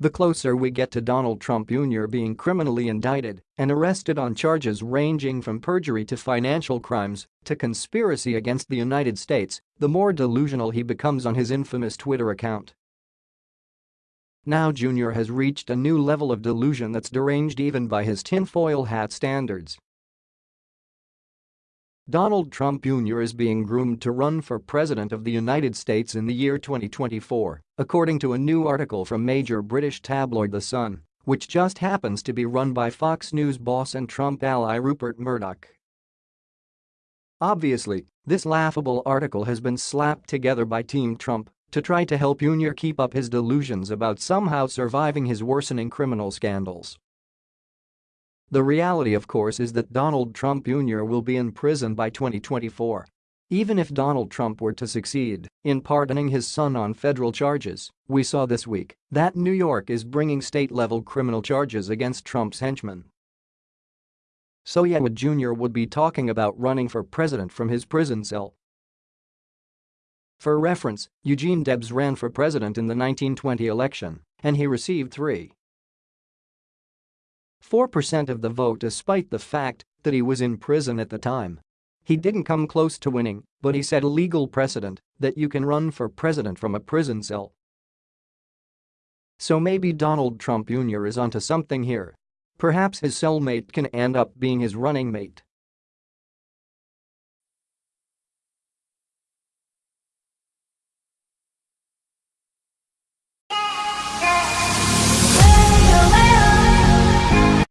The closer we get to Donald Trump Jr. being criminally indicted and arrested on charges ranging from perjury to financial crimes to conspiracy against the United States, the more delusional he becomes on his infamous Twitter account. Now Jr. has reached a new level of delusion that's deranged even by his tinfoil hat standards. Donald Trump Jr. is being groomed to run for president of the United States in the year 2024, according to a new article from major British tabloid The Sun, which just happens to be run by Fox News boss and Trump ally Rupert Murdoch. Obviously, this laughable article has been slapped together by Team Trump to try to help Jr. keep up his delusions about somehow surviving his worsening criminal scandals. The reality of course is that Donald Trump Jr. will be in prison by 2024. Even if Donald Trump were to succeed in pardoning his son on federal charges, we saw this week that New York is bringing state-level criminal charges against Trump's henchmen. So yeah would Jr. would be talking about running for president from his prison cell. For reference, Eugene Debs ran for president in the 1920 election, and he received 3 4% of the vote despite the fact that he was in prison at the time. He didn't come close to winning, but he set a legal precedent that you can run for president from a prison cell. So maybe Donald Trump Jr. is onto something here. Perhaps his cellmate can end up being his running mate.